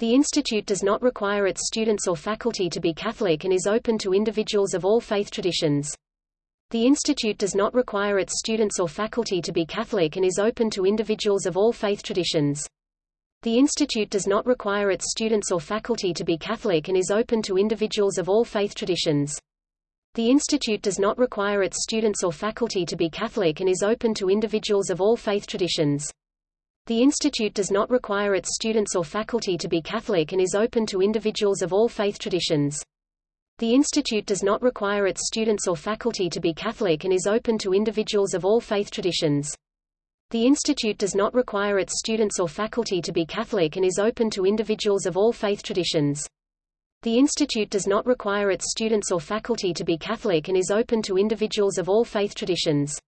The institute does not require its students or faculty to be Catholic and is open to individuals of all faith traditions. The institute does not require its students or faculty to be Catholic and is open to individuals of all faith traditions. The institute does not require its students or faculty to be Catholic and is open to individuals of all faith traditions. The institute does not require its students or faculty to be Catholic and is open to individuals of all faith traditions. The institute does not require its students or faculty to be Catholic and is open to individuals of all faith traditions. The institute does not require its students or faculty to be Catholic and is open to individuals of all faith traditions. The institute does not require its students or faculty to be Catholic and is open to individuals of all faith traditions. The institute does not require its students or faculty to be Catholic and is open to individuals of all faith traditions.